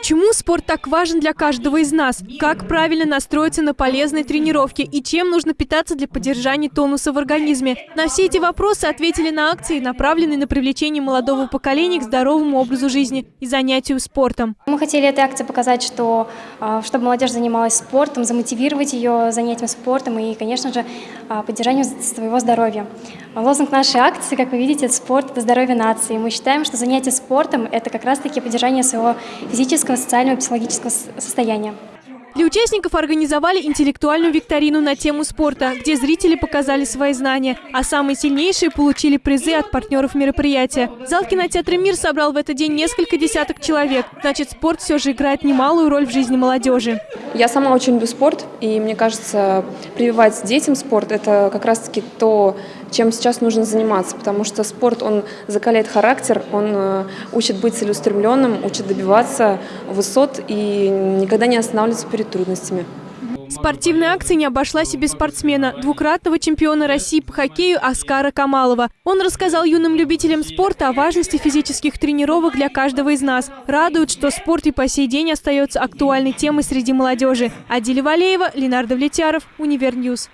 Почему спорт так важен для каждого из нас? Как правильно настроиться на полезные тренировки? И чем нужно питаться для поддержания тонуса в организме? На все эти вопросы ответили на акции, направленные на привлечение молодого поколения к здоровому образу жизни и занятию спортом. Мы хотели этой акции показать, что а, чтобы молодежь занималась спортом, замотивировать ее занятием спортом и, конечно же, а, поддержанием своего здоровья. Лозунг нашей акции, как вы видите, это спорт – это здоровье нации. Мы считаем, что занятие спортом – это как раз-таки поддержание своего физического физического, социального и психологического состояния. Для участников организовали интеллектуальную викторину на тему спорта, где зрители показали свои знания, а самые сильнейшие получили призы от партнеров мероприятия. Зал кинотеатра «Мир» собрал в этот день несколько десяток человек. Значит, спорт все же играет немалую роль в жизни молодежи. Я сама очень люблю спорт, и мне кажется, прививать детям спорт – это как раз-таки то, чем сейчас нужно заниматься, потому что спорт, он закаляет характер, он э, учит быть целеустремленным, учит добиваться высот и никогда не останавливаться перед трудностями. Спортивная акция не обошлась и без спортсмена, двукратного чемпиона России по хоккею Оскара Камалова. Он рассказал юным любителям спорта о важности физических тренировок для каждого из нас. Радует, что спорт и по сей день остается актуальной темой среди молодежи. Адиля Валеева, Ленар Давлетяров, Univer News.